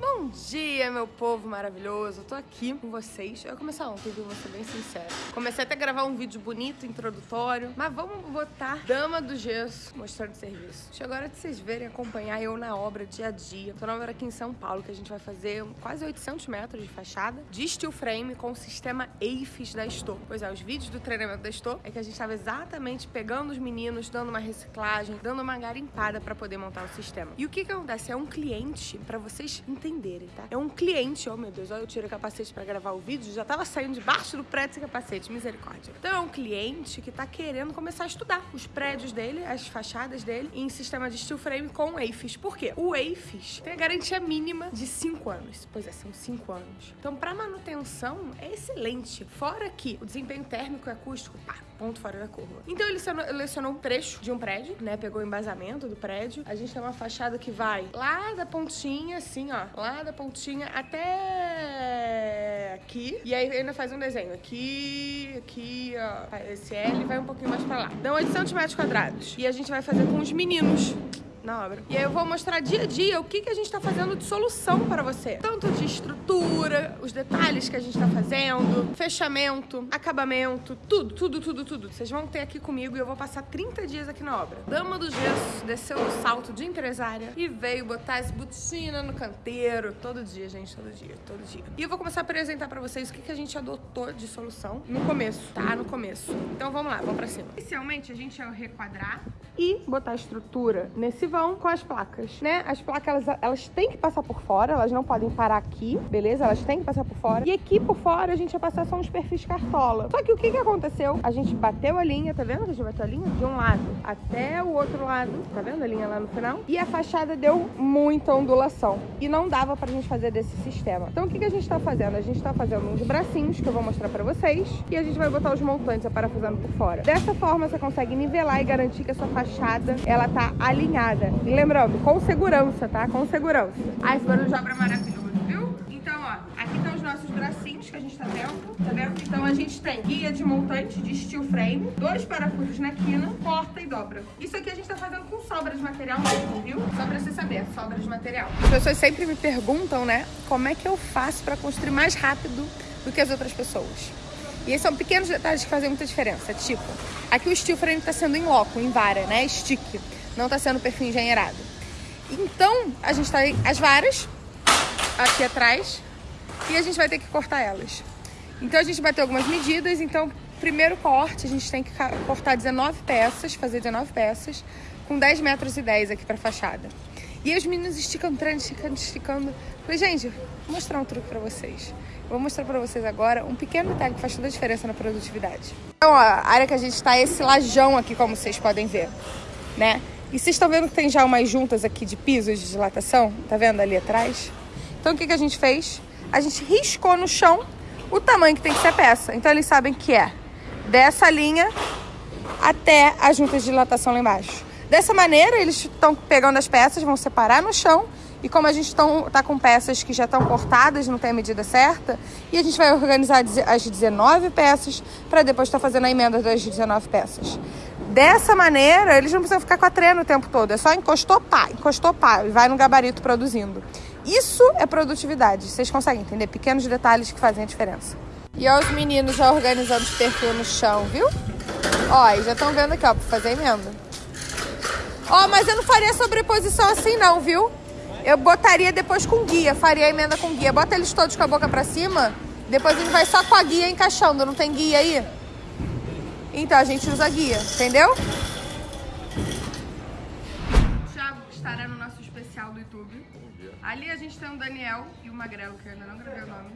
Move! Bom dia, meu povo maravilhoso. Eu tô aqui com vocês. Eu ia começar ontem, viu? Vou ser bem sincero. Comecei até a gravar um vídeo bonito, introdutório. Mas vamos botar Dama do Gesso mostrando serviço. Chegou a hora de vocês verem, acompanhar eu na obra dia a dia. Tô na obra aqui em São Paulo, que a gente vai fazer quase 800 metros de fachada de steel frame com o sistema AFIS da Estou. Pois é, os vídeos do treinamento da Estou é que a gente tava exatamente pegando os meninos, dando uma reciclagem, dando uma garimpada pra poder montar o sistema. E o que que acontece? É um cliente, pra vocês entenderem entenderem, tá? É um cliente, oh meu Deus, olha, eu tirei o capacete pra gravar o vídeo, já tava saindo debaixo do prédio esse capacete, misericórdia. Então é um cliente que tá querendo começar a estudar os prédios dele, as fachadas dele, em sistema de steel frame com AFIS. Por quê? O AFIS tem a garantia mínima de 5 anos. Pois é, são 5 anos. Então, pra manutenção, é excelente. Fora que o desempenho térmico e acústico, pá, ponto fora da curva. Então ele selecionou um trecho de um prédio, né? Pegou o embasamento do prédio. A gente tem uma fachada que vai lá da pontinha, assim, ó. Lá da pontinha até aqui. E aí ainda faz um desenho. Aqui, aqui, ó. Esse L vai um pouquinho mais pra lá. Dão 800 metros quadrados. E a gente vai fazer com os meninos na obra. E aí eu vou mostrar dia a dia o que, que a gente tá fazendo de solução para você. Tanto de estrutura, os detalhes que a gente tá fazendo, fechamento, acabamento, tudo, tudo, tudo, tudo. Vocês vão ter aqui comigo e eu vou passar 30 dias aqui na obra. Dama do Gesso desceu o salto de empresária e veio botar as botina no canteiro. Todo dia, gente, todo dia, todo dia. E eu vou começar a apresentar para vocês o que, que a gente adotou de solução no começo, tá? No começo. Então vamos lá, vamos pra cima. Inicialmente a gente ia requadrar e botar a estrutura nesse vão com as placas, né? As placas, elas, elas têm que passar por fora, elas não podem parar aqui, beleza? Elas têm que passar por fora. E aqui por fora a gente vai passar só uns perfis cartola. Só que o que que aconteceu? A gente bateu a linha, tá vendo? A gente bateu a linha de um lado até o outro lado, tá vendo a linha lá no final? E a fachada deu muita ondulação. E não dava pra gente fazer desse sistema. Então o que que a gente tá fazendo? A gente tá fazendo uns bracinhos que eu vou mostrar pra vocês. E a gente vai botar os montantes aparafusando por fora. Dessa forma você consegue nivelar e garantir que a sua fachada, ela tá alinhada. E lembrando, com segurança, tá? Com segurança. Ah, esse barulho de obra é maravilhoso, viu? Então, ó, aqui estão os nossos bracinhos que a gente tá vendo, tá vendo? Então a gente tem guia de montante de steel frame, dois parafusos na quina, corta e dobra. Isso aqui a gente tá fazendo com sobra de material mesmo, viu? Só pra você saber, sobra de material. As pessoas sempre me perguntam, né, como é que eu faço pra construir mais rápido do que as outras pessoas. E esses são pequenos detalhes que fazem muita diferença. Tipo, aqui o steel frame tá sendo em loco, em vara, né, stick não está sendo perfil engenheirado. Então, a gente tem as varas aqui atrás e a gente vai ter que cortar elas. Então, a gente bateu algumas medidas. Então, primeiro corte, a gente tem que cortar 19 peças, fazer 19 peças, com 10 metros e 10 aqui para fachada. E os meninos esticando, esticando, esticando. Falei, gente, vou mostrar um truque para vocês. vou mostrar para vocês agora um pequeno detalhe que faz toda a diferença na produtividade. Então, ó, a área que a gente está é esse lajão aqui, como vocês podem ver, né? E vocês estão vendo que tem já umas juntas aqui de pisos de dilatação? Tá vendo ali atrás? Então o que, que a gente fez? A gente riscou no chão o tamanho que tem que ser a peça. Então eles sabem que é dessa linha até a junta de dilatação lá embaixo. Dessa maneira, eles estão pegando as peças, vão separar no chão. E como a gente está com peças que já estão cortadas, não tem a medida certa, e a gente vai organizar as 19 peças para depois estar tá fazendo a emenda das 19 peças. Dessa maneira, eles não precisam ficar com a treina o tempo todo. É só encostou, pá, encostou, pá, e vai no gabarito produzindo. Isso é produtividade. Vocês conseguem entender? Pequenos detalhes que fazem a diferença. E ó, os meninos já organizando os perfil no chão, viu? Ó, e já estão vendo aqui, ó, pra fazer emenda. Ó, mas eu não faria sobreposição assim não, viu? Eu botaria depois com guia, faria a emenda com guia. Bota eles todos com a boca pra cima, depois a gente vai só com a guia encaixando. Não tem guia aí? Então a gente usa guia, entendeu? O Thiago estará no nosso especial do YouTube. Ali a gente tem o Daniel e o Magrelo, que eu ainda não gravei o nome.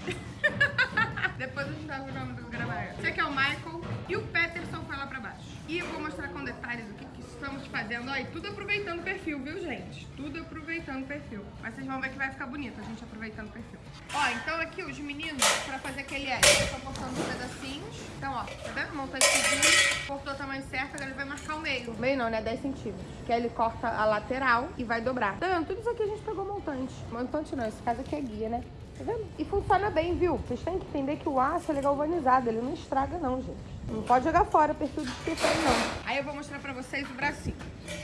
Depois a gente ver o nome do gravar. Esse aqui é o Michael e o Peterson foi lá pra baixo. E eu vou mostrar com detalhes o que, que estamos fazendo. E tudo aproveitando o perfil, viu, gente? Tudo aproveitando o perfil. Mas vocês vão ver que vai ficar bonito a gente aproveitando o perfil. Ó, então aqui os meninos, pra fazer aquele L, eu tô cortando os pedacinhos. Então, ó, tá vendo? Monta esse cortou o tamanho certo, agora ele vai marcar o meio. Meio não, né? 10 centímetros. Que aí ele corta a lateral e vai dobrar. Tá vendo? Tudo isso aqui a gente pegou montante. Montante não, esse caso aqui é guia, né? Tá vendo? E funciona bem, viu? Vocês têm que entender que o aço é galvanizado, ele não estraga não, gente. Não pode jogar fora perfil de escritório, não. Aí eu vou mostrar pra vocês o bracinho.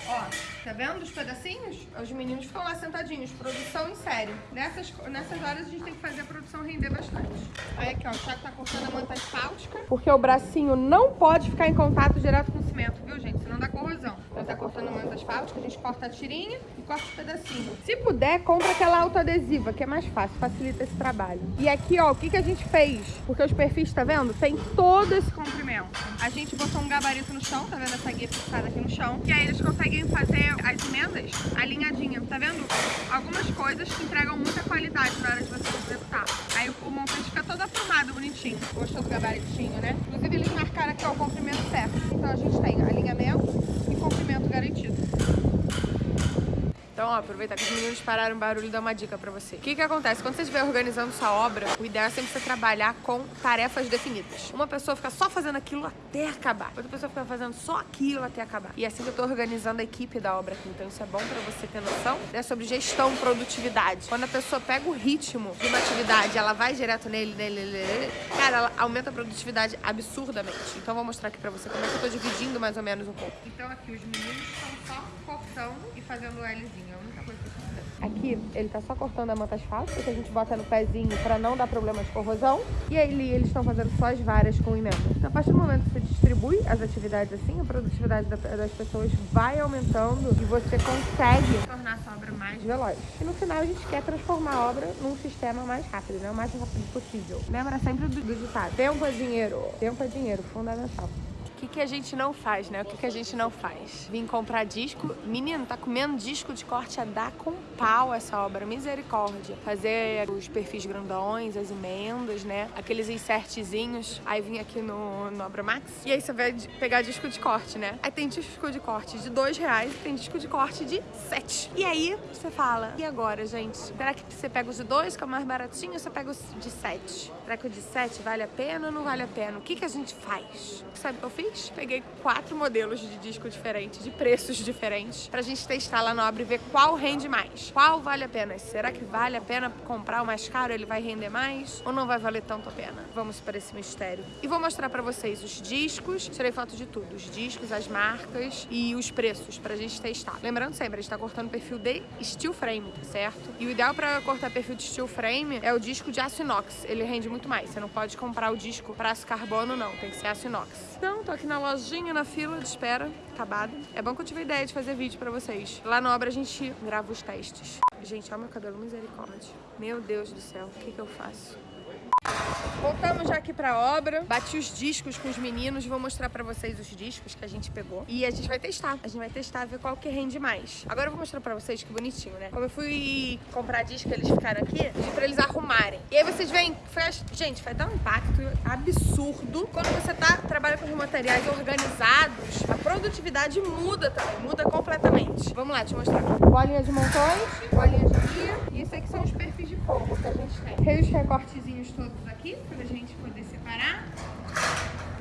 Ó, tá vendo os pedacinhos? Os meninos ficam lá sentadinhos, produção em série. Nessas, nessas horas a gente tem que fazer a produção render bastante. Aí aqui, ó, o Thiago tá cortando a manta asfáltica. Porque o bracinho não pode ficar em contato direto com o cimento, viu, gente? Dá corrosão. Então tá cortando a manta asfáltica, a gente corta a tirinha e corta os pedacinhos. Se puder, compra aquela autoadesiva, que é mais fácil, facilita esse trabalho. E aqui, ó, o que, que a gente fez? Porque os perfis, tá vendo? Tem todo esse comprimento. A gente botou um gabarito no chão, tá vendo essa guia fixada aqui no chão? E aí eles conseguem fazer as emendas alinhadinha, tá vendo? Algumas coisas que entregam muita qualidade na hora de você executar. Aí o montante fica todo aprumado, bonitinho. Gostou do gabaritinho, né? Inclusive eles marcaram aqui ó, o comprimento certo. Então a gente tem alinhamento e comprimento garantido. Então, ó, aproveitar que os meninos pararam o barulho e dar uma dica pra você. O que que acontece? Quando você estiver organizando sua obra, o ideal é sempre você trabalhar com tarefas definidas. Uma pessoa fica só fazendo aquilo até acabar. Outra pessoa fica fazendo só aquilo até acabar. E é assim que eu tô organizando a equipe da obra aqui. Então isso é bom pra você ter noção. É sobre gestão, produtividade. Quando a pessoa pega o ritmo de uma atividade, ela vai direto nele, nele, nele, cara, ela aumenta a produtividade absurdamente. Então vou mostrar aqui pra você como é que eu tô dividindo mais ou menos um pouco. Então aqui os meninos estão só cortando e fazendo o Lzinho. Aqui ele tá só cortando a manta asfáltica, que a gente bota no pezinho pra não dar problema de corrosão. E aí eles estão fazendo só as varas com emenda. Então a partir do momento que você distribui as atividades assim, a produtividade das pessoas vai aumentando e você consegue tornar a sua obra mais veloz. E no final a gente quer transformar a obra num sistema mais rápido, né? O mais rápido possível. Lembra sempre do, do ditado. Tempo é dinheiro. Tempo é dinheiro, fundamental. O que, que a gente não faz, né? O que, que a gente não faz? Vim comprar disco. Menino, tá comendo disco de corte a dar com pau essa obra. Misericórdia. Fazer os perfis grandões, as emendas, né? Aqueles insertzinhos. Aí vim aqui no, no Obra Max. E aí você vai pegar disco de corte, né? Aí tem disco de corte de dois reais e tem disco de corte de sete. E aí você fala, e agora, gente? Será que você pega os de dois, que é o mais baratinho, ou você pega os de sete? Será que o de sete vale a pena ou não vale a pena? O que, que a gente faz? Sabe o que eu fiz? Peguei quatro modelos de disco diferentes, de preços diferentes, pra gente testar lá na obra e ver qual rende mais. Qual vale a pena? Será que vale a pena comprar o mais caro? Ele vai render mais? Ou não vai valer tanto a pena? Vamos para esse mistério. E vou mostrar pra vocês os discos, tirei foto de tudo. Os discos, as marcas e os preços pra gente testar. Lembrando sempre, a gente tá cortando perfil de steel frame, tá certo? E o ideal pra cortar perfil de steel frame é o disco de aço inox. Ele rende muito mais. Você não pode comprar o disco pra aço carbono, não. Tem que ser aço inox. Então, tô aqui na lojinha, na fila de espera, acabada. É bom que eu tive a ideia de fazer vídeo pra vocês. Lá na obra a gente grava os testes. Gente, olha meu cabelo, misericórdia. Meu Deus do céu, o que que eu faço? Voltamos já aqui pra obra, bati os discos com os meninos, vou mostrar pra vocês os discos que a gente pegou. E a gente vai testar, a gente vai testar, ver qual que rende mais. Agora eu vou mostrar pra vocês que bonitinho, né? Como eu fui comprar disco, eles ficaram aqui, pra eles arrumarem. E aí vocês veem, gente, vai dar um impacto absurdo. Quando você tá, trabalha com materiais organizados, a produtividade muda também, muda completamente. Vamos lá, te mostrar. Bolinha de montões, bolinha de guia, e esse aqui são os perfis fogo que a gente tem. Tem os recortezinhos todos aqui pra gente poder separar.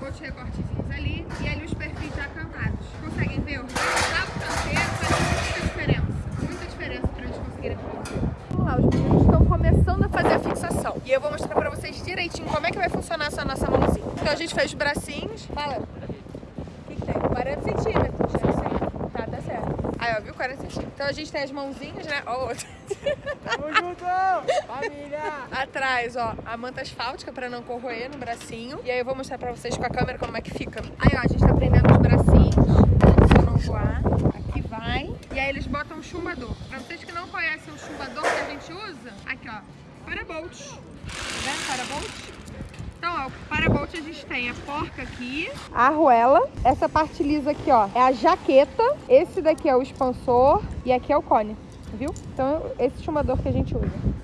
Outros recortezinhos ali e ali os perfis já cantados. Conseguem ver? O canteiro faz muita diferença. Muita diferença pra eles conseguirem produzir. Vamos lá, os meninos estão começando a fazer a fixação. E eu vou mostrar pra vocês direitinho como é que vai funcionar essa nossa mãozinha. Então a gente fez os bracinhos. Fala. O que, que tem? 40 centímetros. Tá, tá certo. Aí, ó, viu? 40 centímetros. Então a gente tem as mãozinhas, né? Ó, outra. Tamo junto, família! Atrás, ó, a manta asfáltica pra não corroer no bracinho. E aí eu vou mostrar pra vocês com a câmera como é que fica. Aí, ó, a gente tá prendendo os bracinhos pra não voar. Aqui vai. E aí eles botam um chumbador. Pra vocês que não conhecem o chumbador que a gente usa, aqui, ó, Parabolt. Tá vendo? Parabolt? Então, ó, o Parabolt a gente tem a porca aqui. A arruela. Essa parte lisa aqui, ó, é a jaqueta. Esse daqui é o expansor. E aqui é o cone, viu? Então, esse chumbador que a gente usa.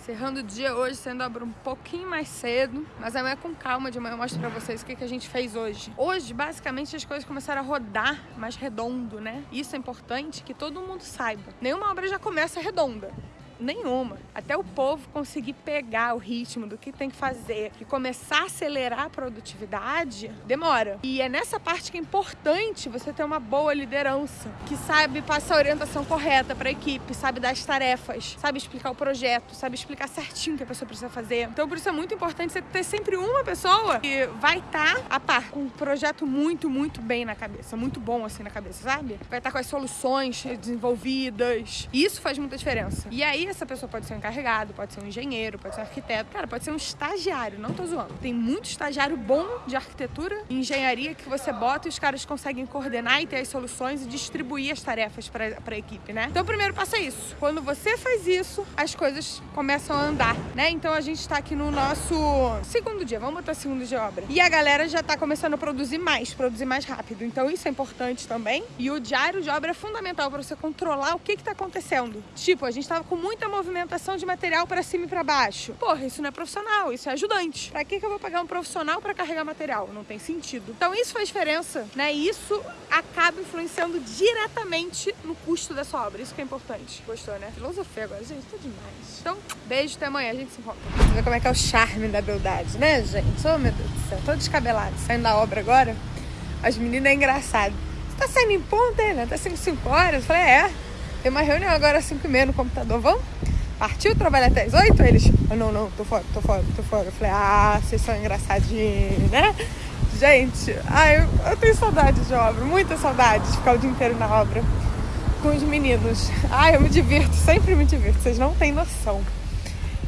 Encerrando o dia hoje, sendo abro um pouquinho mais cedo, mas amanhã com calma, de manhã eu mostro pra vocês o que, que a gente fez hoje. Hoje, basicamente, as coisas começaram a rodar mais redondo, né? Isso é importante que todo mundo saiba. Nenhuma obra já começa redonda. Nenhuma. Até o povo conseguir pegar o ritmo do que tem que fazer e começar a acelerar a produtividade, demora. E é nessa parte que é importante você ter uma boa liderança, que sabe passar a orientação correta para a equipe, sabe dar as tarefas, sabe explicar o projeto, sabe explicar certinho o que a pessoa precisa fazer. Então, por isso é muito importante você ter sempre uma pessoa que vai estar tá a par, com um projeto muito, muito bem na cabeça, muito bom assim na cabeça, sabe? Vai estar tá com as soluções desenvolvidas. Isso faz muita diferença. E aí, essa pessoa pode ser um encarregado, pode ser um engenheiro, pode ser um arquiteto, cara, pode ser um estagiário, não tô zoando. Tem muito estagiário bom de arquitetura e engenharia que você bota e os caras conseguem coordenar e ter as soluções e distribuir as tarefas para a equipe, né? Então, o primeiro passo é isso. Quando você faz isso, as coisas começam a andar, né? Então, a gente tá aqui no nosso segundo dia, vamos botar segundo de obra. E a galera já tá começando a produzir mais, produzir mais rápido. Então, isso é importante também. E o diário de obra é fundamental para você controlar o que que tá acontecendo. Tipo, a gente tava com muita movimentação de material para cima e para baixo. Porra, isso não é profissional, isso é ajudante. Pra que que eu vou pagar um profissional para carregar material? Não tem sentido. Então, isso faz diferença, né? E isso acaba influenciando diretamente no custo da sua obra. Isso que é importante. Gostou, né? Filosofia agora, gente, tá demais. Então, beijo, até amanhã, a gente se encontra. Você vê como é que é o charme da beldade, né, gente? Oh, meu Deus do céu, tô descabelado. Saindo da obra agora, as meninas é engraçado. Você tá saindo em ponta, né? Tá saindo 5 horas? Eu falei, é. Tem uma reunião agora às 5 e meia no computador, vamos? Partiu trabalhar até as 8? Eles, oh, não, não, tô fora, tô fora, tô fora. Eu falei, ah, vocês são engraçadinhos, né? Gente, ai, eu, eu tenho saudade de obra, muita saudade de ficar o dia inteiro na obra com os meninos. Ai, eu me divirto, sempre me divirto, vocês não têm noção.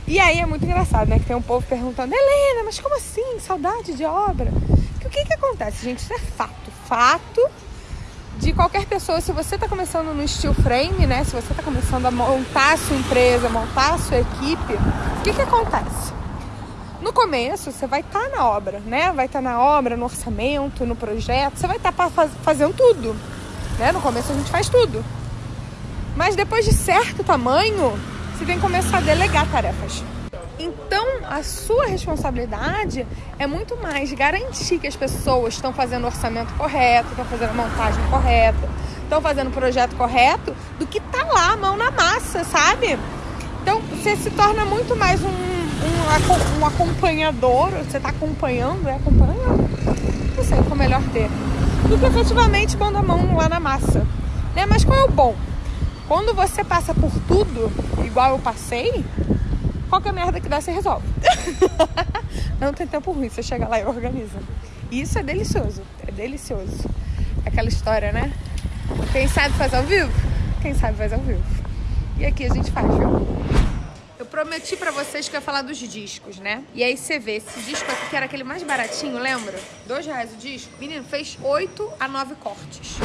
E aí é muito engraçado, né? Que tem um povo perguntando, Helena, mas como assim? Saudade de obra? Que, o que que acontece, gente? Isso é fato. Fato de qualquer pessoa, se você está começando no steel frame, né? Se você está começando a montar a sua empresa, montar a sua equipe, o que que acontece? No começo, você vai estar tá na obra, né? Vai estar tá na obra, no orçamento, no projeto, você vai estar tá faz, fazendo tudo. Né? No começo a gente faz tudo. Mas depois de certo tamanho, você tem que começar a delegar tarefas. Então, a sua responsabilidade é muito mais garantir que as pessoas estão fazendo o orçamento correto, estão fazendo a montagem correta, estão fazendo o projeto correto, do que tá lá, mão na massa, sabe? Então, você se torna muito mais um um, um acompanhador, você está acompanhando, é acompanhando? Não sei qual é o melhor termo. Do que efetivamente pondo a mão lá na massa. Né? Mas qual é o bom? Quando você passa por tudo, igual eu passei, qualquer merda que dá, você resolve. Não tem tempo ruim, você chega lá e organiza. E isso é delicioso, é delicioso. Aquela história, né? Quem sabe faz ao vivo? Quem sabe faz ao vivo. E aqui a gente faz, viu? Eu prometi pra vocês que eu ia falar dos discos, né? E aí você vê, esse disco aqui, que era aquele mais baratinho, lembra? Dois reais o disco. Menino, fez oito a nove cortes.